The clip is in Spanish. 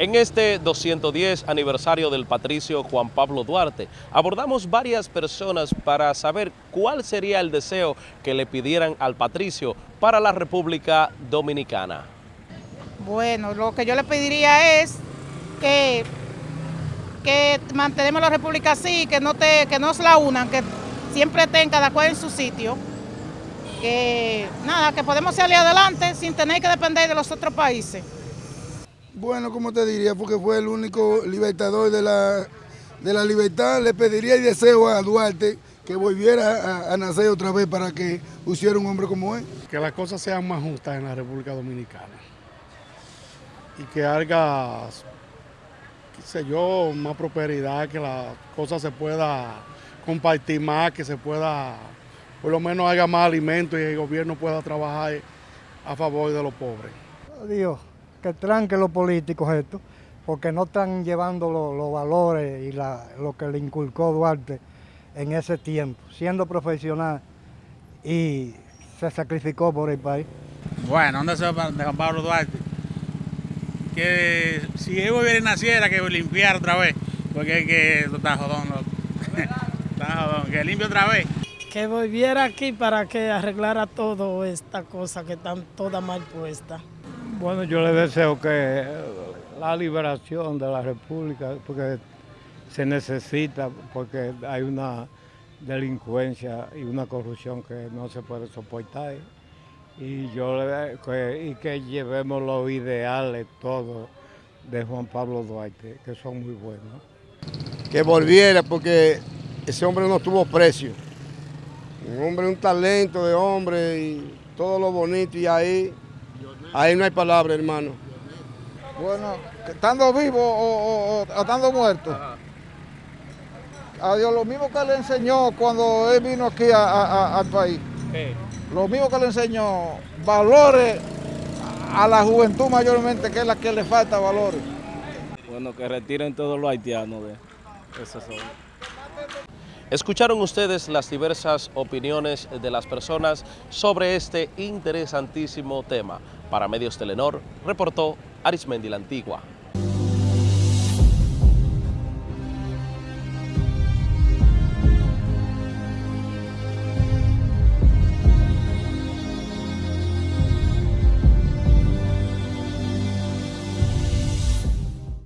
En este 210 aniversario del patricio Juan Pablo Duarte, abordamos varias personas para saber cuál sería el deseo que le pidieran al patricio para la República Dominicana. Bueno, lo que yo le pediría es que, que mantenemos la República así, que no, te, que no se la unan, que siempre estén cada cual en su sitio. Que nada, que podemos salir adelante sin tener que depender de los otros países. Bueno, como te diría, porque fue el único libertador de la, de la libertad, le pediría y deseo a Duarte que volviera a, a, nacer otra vez para que pusiera un hombre como él. Que las cosas sean más justas en la República Dominicana y que haga, qué sé yo, más prosperidad, que las cosas se pueda compartir más, que se pueda, por lo menos haga más alimentos y el gobierno pueda trabajar a favor de los pobres. Dios que tranque los políticos esto, porque no están llevando los, los valores y la, lo que le inculcó Duarte en ese tiempo, siendo profesional y se sacrificó por el país. Bueno, ¿dónde se va de Juan Pablo Duarte? Que si él volviera y naciera, que limpiara otra vez, porque es que está jodón, está jodón, que limpie otra vez. Que volviera aquí para que arreglara todo esta cosa que están todas mal puestas. Bueno, yo le deseo que la liberación de la República, porque se necesita, porque hay una delincuencia y una corrupción que no se puede soportar. Y yo y que llevemos los ideales todos de Juan Pablo Duarte, que son muy buenos. Que volviera, porque ese hombre no tuvo precio. Un hombre, un talento de hombre y todo lo bonito y ahí Ahí no hay palabra, hermano. Bueno, estando vivo o, o, o estando muerto. A Dios, lo mismo que le enseñó cuando él vino aquí a, a, al país. ¿Qué? Lo mismo que le enseñó, valores a la juventud mayormente, que es la que le falta valores. Bueno, que retiren todos los haitianos de eso. Escucharon ustedes las diversas opiniones de las personas sobre este interesantísimo tema. Para Medios Telenor, reportó Arismendi la Antigua.